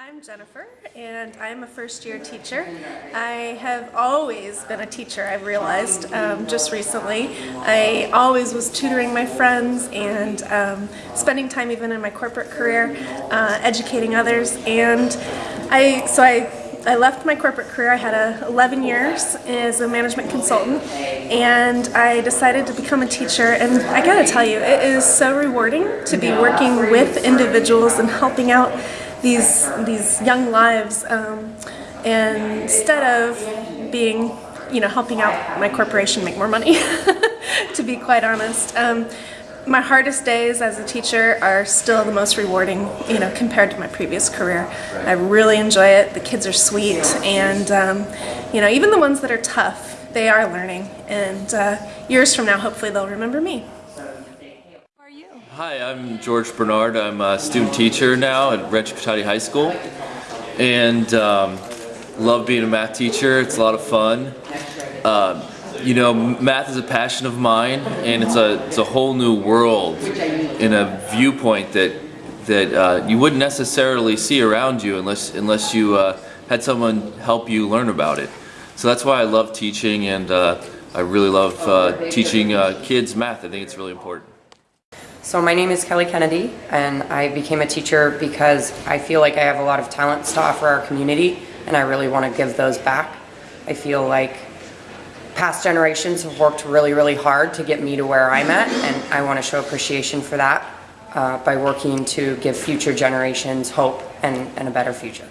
I'm Jennifer, and I'm a first year teacher. I have always been a teacher, I've realized um, just recently. I always was tutoring my friends and um, spending time even in my corporate career, uh, educating others. And I, so I, I left my corporate career. I had a 11 years as a management consultant, and I decided to become a teacher. And I gotta tell you, it is so rewarding to be working with individuals and helping out these these young lives um, and instead of being you know helping out my corporation make more money to be quite honest um, my hardest days as a teacher are still the most rewarding you know compared to my previous career. I really enjoy it. The kids are sweet. And um, you know even the ones that are tough they are learning. And uh, years from now hopefully they'll remember me Hi, I'm George Bernard. I'm a student teacher now at Rancho Cotati High School and um, love being a math teacher. It's a lot of fun. Um, you know, math is a passion of mine and it's a, it's a whole new world in a viewpoint that, that uh, you wouldn't necessarily see around you unless, unless you uh, had someone help you learn about it. So that's why I love teaching and uh, I really love uh, teaching uh, kids math. I think it's really important. So my name is Kelly Kennedy and I became a teacher because I feel like I have a lot of talents to offer our community and I really want to give those back. I feel like past generations have worked really, really hard to get me to where I'm at and I want to show appreciation for that uh, by working to give future generations hope and, and a better future.